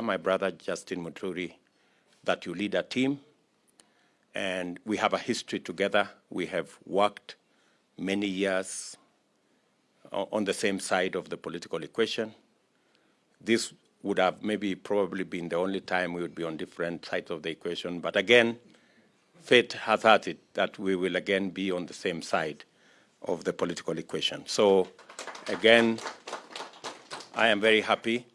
my brother Justin Muturi that you lead a team and we have a history together. We have worked many years on the same side of the political equation. This would have maybe probably been the only time we would be on different sides of the equation. But again, fate has had it that we will again be on the same side of the political equation. So again, I am very happy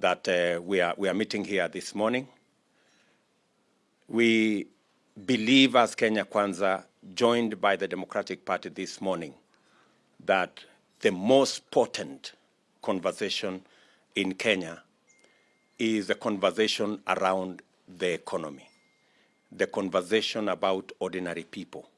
that uh, we, are, we are meeting here this morning. We believe as Kenya Kwanza, joined by the Democratic Party this morning, that the most potent conversation in Kenya is a conversation around the economy, the conversation about ordinary people,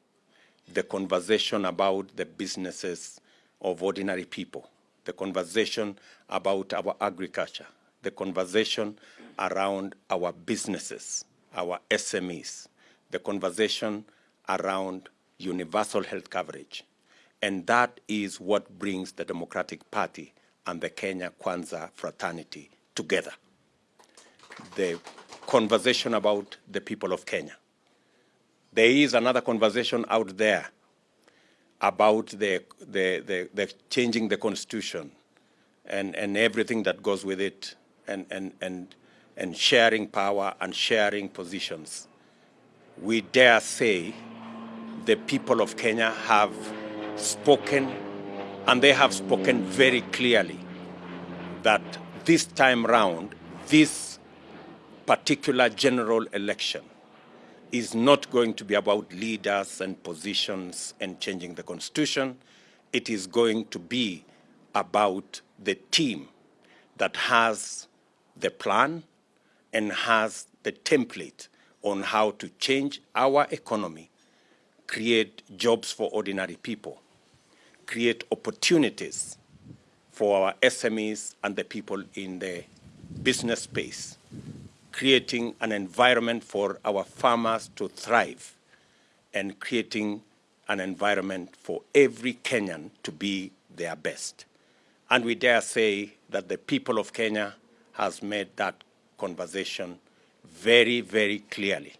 the conversation about the businesses of ordinary people, the conversation about our agriculture, the conversation around our businesses, our SMEs, the conversation around universal health coverage. And that is what brings the Democratic Party and the Kenya Kwanza fraternity together. The conversation about the people of Kenya. There is another conversation out there about the, the, the, the changing the constitution and, and everything that goes with it and, and, and, and sharing power and sharing positions. We dare say the people of Kenya have spoken, and they have spoken very clearly, that this time round, this particular general election is not going to be about leaders and positions and changing the constitution. It is going to be about the team that has the plan and has the template on how to change our economy, create jobs for ordinary people, create opportunities for our SMEs and the people in the business space, creating an environment for our farmers to thrive, and creating an environment for every Kenyan to be their best. And we dare say that the people of Kenya has made that conversation very, very clearly.